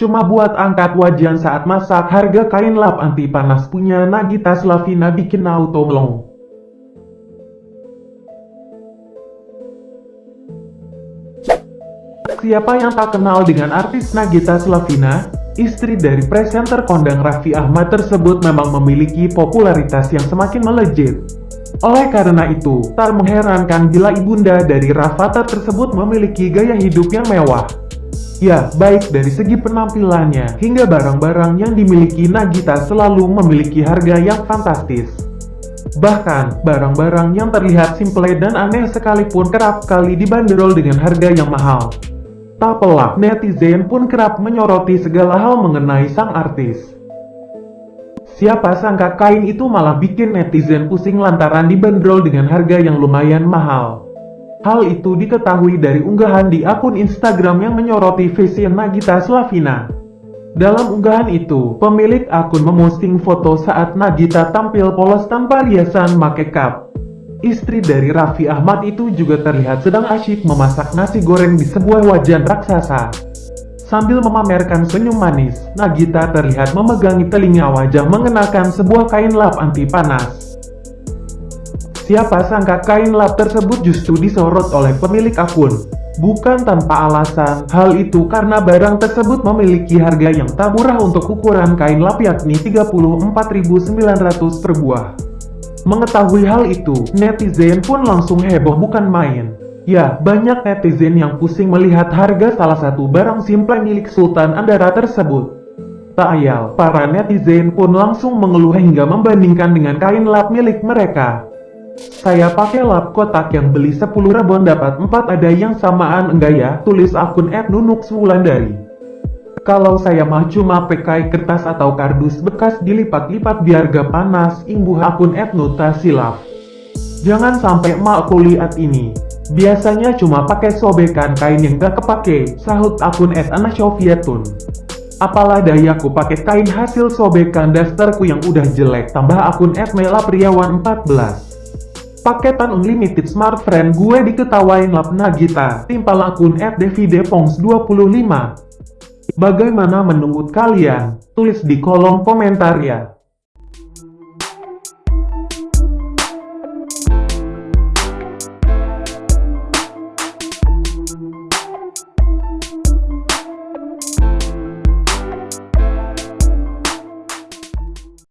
Cuma buat angkat wajan saat masak harga kain lap anti panas punya Nagita Slavina bikin auto melong. Siapa yang tak kenal dengan artis Nagita Slavina? Istri dari presenter kondang Raffi Ahmad tersebut memang memiliki popularitas yang semakin melejit. Oleh karena itu, tak mengherankan bila ibunda dari Rafathar tersebut memiliki gaya hidup yang mewah. Ya, baik dari segi penampilannya hingga barang-barang yang dimiliki Nagita selalu memiliki harga yang fantastis. Bahkan, barang-barang yang terlihat simple dan aneh sekalipun kerap kali dibanderol dengan harga yang mahal. Tak pelak, netizen pun kerap menyoroti segala hal mengenai sang artis. Siapa sangka kain itu malah bikin netizen pusing lantaran dibanderol dengan harga yang lumayan mahal. Hal itu diketahui dari unggahan di akun Instagram yang menyoroti fashion Nagita Slavina. Dalam unggahan itu, pemilik akun memosting foto saat Nagita tampil polos tanpa riasan make cup. Istri dari Raffi Ahmad itu juga terlihat sedang asyik memasak nasi goreng di sebuah wajan raksasa. Sambil memamerkan senyum manis, Nagita terlihat memegangi telinga wajah mengenakan sebuah kain lap anti panas. Siapa sangka kain lap tersebut justru disorot oleh pemilik akun. Bukan tanpa alasan, hal itu karena barang tersebut memiliki harga yang tak murah untuk ukuran kain lap yakni 34.900 per buah. Mengetahui hal itu, netizen pun langsung heboh bukan main. Ya, banyak netizen yang pusing melihat harga salah satu barang simple milik Sultan Andara tersebut. Tak ayal, para netizen pun langsung mengeluh hingga membandingkan dengan kain lap milik mereka. Saya pakai lap kotak yang beli 10 rebon dapat 4 ada yang samaan enggak ya? Tulis akun @nunuk dari. Kalau saya mah cuma pakai kertas atau kardus bekas dilipat-lipat biar gak panas, imbuh akun @nuta silaf. Jangan sampai mak lihat ini. Biasanya cuma pakai sobekan kain yang gak kepake, sahut akun @anasofiatun. Apalah dayaku pakai kain hasil sobekan dasterku yang udah jelek, tambah akun @melapriawan14. Paketan unlimited smart friend gue diketawain lap Nagita, timpal akun @devidepongs25. Bagaimana menurut kalian? Tulis di kolom komentar ya.